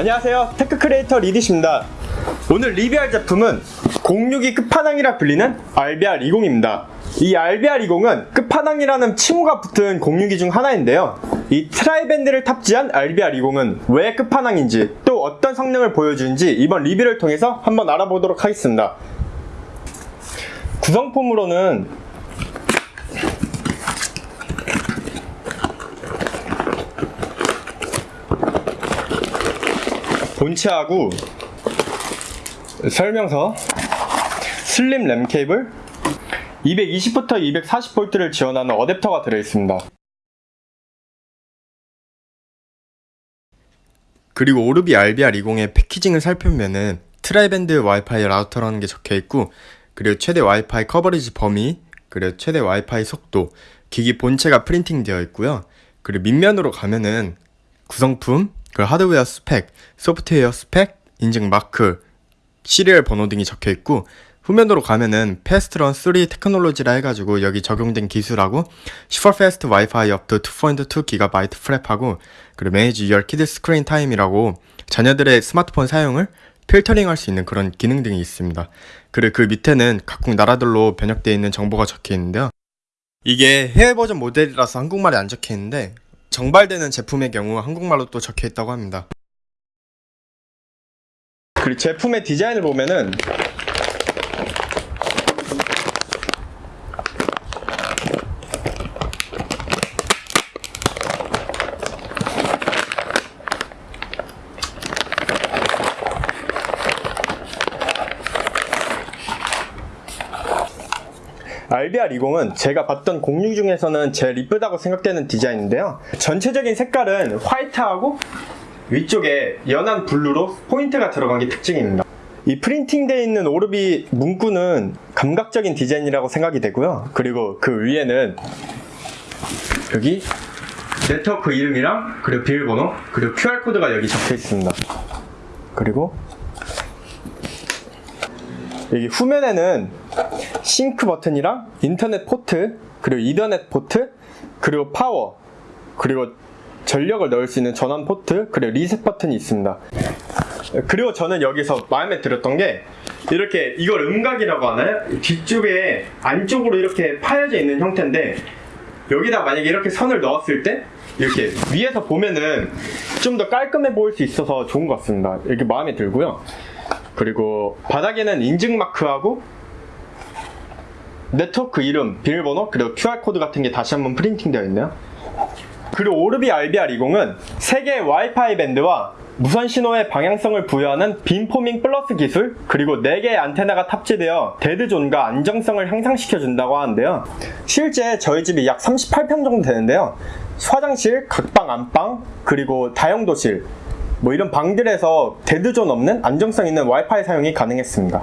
안녕하세요. tech creator 리디십니다. 오늘 리뷰할 제품은 062 끝판왕이라 불리는 RBR20입니다. 이 RBR20은 끝판왕이라는 칭호가 붙은 062중 하나인데요. 이 tri-band를 탑재한 RBR20은 왜 끝판왕인지 또 어떤 성능을 보여주는지 이번 리뷰를 통해서 한번 알아보도록 하겠습니다. 구성품으로는 본체하고 설명서 slim LAN 케이블 220부터 240V를 지원하는 어댑터가 들어있습니다. 그리고 Orbi RBR20의 packaging을 살펴보면은 tri-band WiFi router라는 게 적혀있고 그리고 최대 와이파이 coverage 범위 그리고 최대 와이파이 속도 기기 본체가 printing 되어 있고요. 그리고 밑면으로 가면은 구성품 그 하드웨어 스펙, 소프트웨어 스펙, 인증 마크, 시리얼 번호 등이 적혀 있고 후면으로 가면은 FastLane 3 technology라 해가지고 여기 적용된 기술하고 super fast WiFi up to 2.2 GB 프랩하고 그리고 manage your kid screen time이라고 자녀들의 스마트폰 사용을 필터링 할 수 있는 그런 기능 등이 있습니다. 그리고 그 밑에는 각국 나라들로 번역되어 있는 정보가 적혀 있는데요. 이게 해외 버전 모델이라서 한국말이 안 적혀 있는데 정발되는 제품의 경우 한국말로 또 적혀 있다고 합니다. 그리고 제품의 디자인을 보면은 RBR20은 제가 봤던 공유기 중에서는 제일 이쁘다고 생각되는 디자인인데요. 전체적인 색깔은 화이트하고 위쪽에 연한 blue로 포인트가 들어간 게 특징입니다. 이 printing되어 있는 Orbi 문구는 감각적인 디자인이라고 생각이 되고요. 그리고 그 위에는 여기 네트워크 이름이랑 그리고 비밀번호 그리고 QR코드가 여기 적혀 있습니다. 그리고 여기 후면에는 싱크 버튼이랑 인터넷 포트 그리고 이더넷 포트 그리고 파워 그리고 전력을 넣을 수 있는 전원 포트 그리고 리셋 버튼이 있습니다. 그리고 저는 여기서 마음에 들었던 게 이렇게 이걸 음각이라고 하나요? 뒤쪽에 안쪽으로 이렇게 파여져 있는 형태인데 여기다 만약에 이렇게 선을 넣었을 때 이렇게 위에서 보면은 좀 더 깔끔해 보일 수 있어서 좋은 것 같습니다. 이렇게 마음에 들고요. 그리고 바닥에는 인증 마크하고 네트워크 이름, 비밀번호, 그리고 QR코드 같은 게 다시 한번 printing 되어 있네요. 그리고 Orbi RBR20은 3개의 와이파이 밴드와 무선 신호의 방향성을 부여하는 beamforming plus 기술 그리고 4개의 안테나가 탑재되어 dead zone과 안정성을 향상시켜준다고 하는데요. 실제 저희 집이 약 38평 정도 되는데요. 화장실, 각방, 안방, 그리고 다용도실 뭐 이런 방들에서 dead zone 없는 안정성 있는 와이파이 사용이 가능했습니다.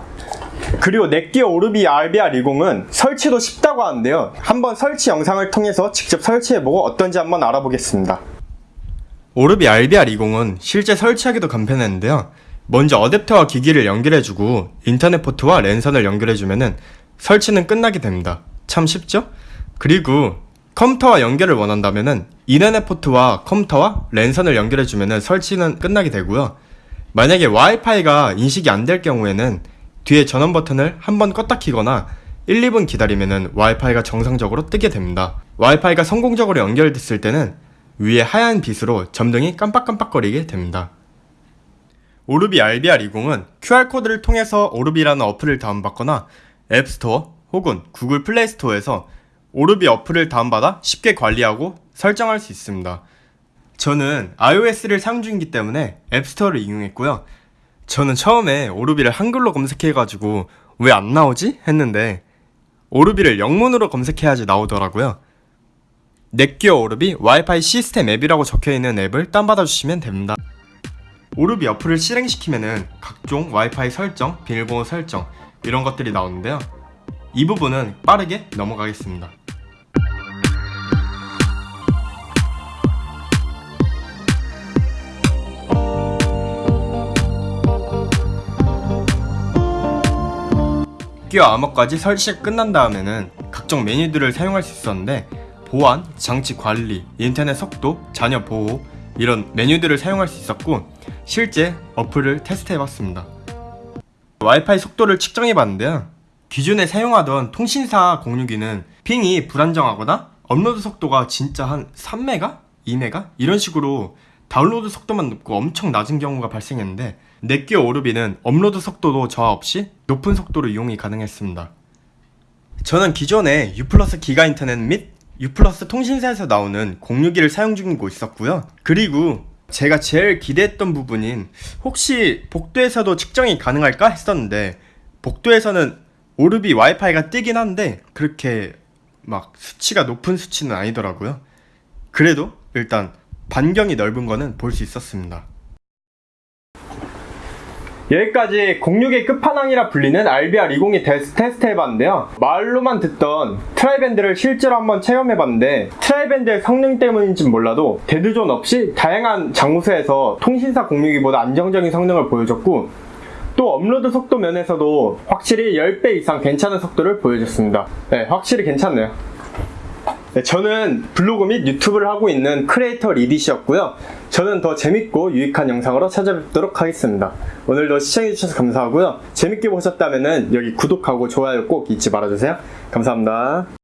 그리고 NETGEAR Orbi RBR20은 설치도 쉽다고 하는데요. 한번 설치 영상을 통해서 직접 설치해보고 어떤지 한번 알아보겠습니다. Orbi RBR20은 실제 설치하기도 간편했는데요. 먼저 어댑터와 기기를 연결해주고 인터넷 포트와 랜선을 연결해주면 설치는 끝나게 됩니다. 참 쉽죠? 그리고 컴퓨터와 연결을 원한다면 이더넷 포트와 컴퓨터와 랜선을 연결해주면 설치는 끝나게 되고요. 만약에 와이파이가 인식이 안 될 경우에는 뒤에 전원 버튼을 한 번 껐다 키거나 1, 2분 기다리면 와이파이가 정상적으로 뜨게 됩니다. 와이파이가 성공적으로 연결됐을 때는 위에 하얀 빛으로 점등이 깜빡깜빡거리게 됩니다. Orbi RBR20은 QR코드를 통해서 Orbi라는 어플을 다운받거나 App Store 혹은 Google Play Store에서 Orbi 어플을 다운받아 쉽게 관리하고 설정할 수 있습니다. 저는 iOS를 사용 중이기 때문에 앱스토어를 이용했고요. 저는 처음에 오르비를 한글로 검색해가지고 왜 안 나오지? 했는데 오르비를 영문으로 검색해야지 나오더라고요. 넷기어 오르비 와이파이 시스템 앱이라고 적혀있는 앱을 다운받아 주시면 됩니다. 오르비 어플을 실행시키면은 각종 와이파이 설정, 비밀번호 설정 이런 것들이 나오는데요. 이 부분은 빠르게 넘어가겠습니다. 기기 암호까지 설치가 끝난 다음에는 각종 메뉴들을 사용할 수 있었는데 보안, 장치 관리, 인터넷 속도, 자녀 보호, 이런 메뉴들을 사용할 수 있었고 실제 어플을 테스트해봤습니다. 와이파이 속도를 측정해봤는데요. 기존에 사용하던 통신사 공유기는 ping이 불안정하거나 업로드 속도가 진짜 한 3메가? 2메가? 이런 식으로 다운로드 속도만 높고 엄청 낮은 경우가 발생했는데 NETGEAR Orbi는 업로드 속도도 저하 없이 높은 속도로 이용이 가능했습니다. 저는 기존에 U 플러스 기가 인터넷 및 U 플러스 통신사에서 나오는 공유기를 사용 중이고 있었고요. 그리고 제가 제일 기대했던 부분인 혹시 복도에서도 측정이 가능할까 했었는데 복도에서는 오르비 와이파이가 뜨긴 한데 그렇게 막 수치가 높은 수치는 아니더라고요. 그래도 일단 반경이 넓은 거는 볼 수 있었습니다. 여기까지 공유기의 끝판왕이라 불리는 RBR202 테스트, 테스트 해봤는데요. 말로만 듣던 tri-band를 실제로 한번 체험해봤는데 tri-band의 성능 때문인지 몰라도 dead zone 없이 다양한 장소에서 통신사 공유기보다 안정적인 성능을 보여줬고 또 업로드 속도 면에서도 확실히 10배 이상 괜찮은 속도를 보여줬습니다. 네, 확실히 괜찮네요. 네, 저는 블로그 및 유튜브를 하고 있는 크리에이터 리디시였고요. 저는 더 재밌고 유익한 영상으로 찾아뵙도록 하겠습니다. 오늘도 시청해주셔서 감사하고요. 재밌게 보셨다면 여기 구독하고 좋아요 꼭 잊지 말아주세요. 감사합니다.